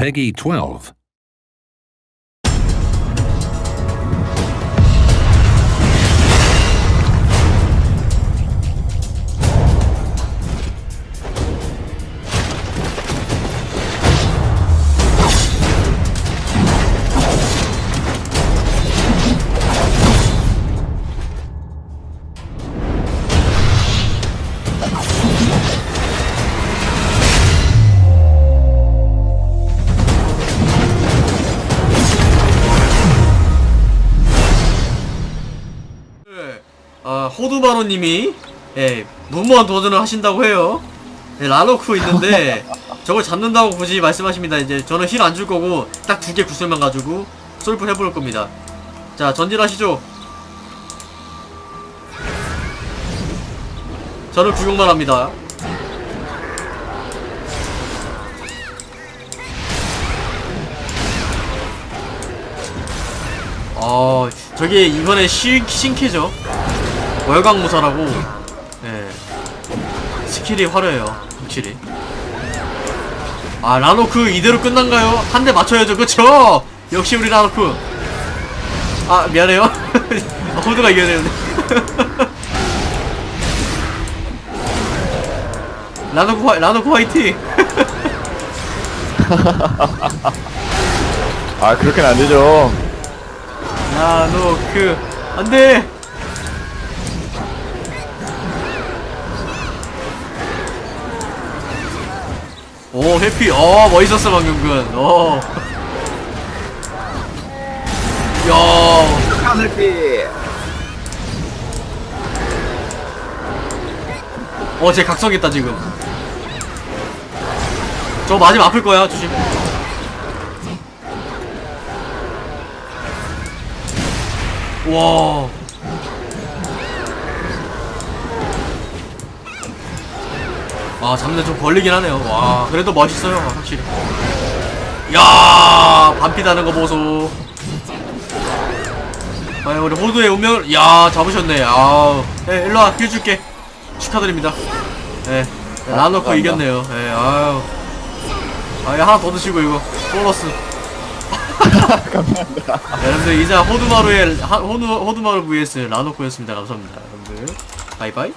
Peggy 12. 호두바로님이 예, 무모한 도전을 하신다고 해요. 예, 라노크 있는데 저걸 잡는다고 굳이 말씀하십니다. 이제 저는 힐 안 줄 거고 딱 두 개 구슬만 가지고 솔프 해볼 겁니다. 자, 전진하시죠. 저는 구경만 합니다. 어, 저게 이번에 신, 신캐죠. 월광무사라고, 예. 스킬이 화려해요, 확실히. 아, 라노크 이대로 끝난가요? 한 대 맞춰야죠, 그쵸? 역시 우리 라노크. 아, 미안해요. 아, 호두가 이겨야 되는데. 라노크, 화, 라노크 화이팅! 아 그렇게는 안 되죠. 라노크, 안 돼! 오 해피 어 멋있었어 방금 건 어야 하늘비. 어, 쟤 각성했다, 지금. 저거 맞으면 아플 거야, 조심. 와. 아, 잡는 좀 걸리긴 하네요. 와, 그래도 멋있어요, 확실히. 야, 반피 다는 거 보소. 아, 우리 호두의 운명을, 야, 잡으셨네. 아우. 예, 일로와, 힐 줄게. 축하드립니다. 예, 라노코 감사합니다. 이겼네요. 예, 아유. 아, 예, 하나 더 드시고, 이거. 보너스. 감사합니다. 여러분들, 이제 호두마루의, 하- 호두, 호두마루 vs 라노코였습니다. 감사합니다. 여러분들. 바이바이.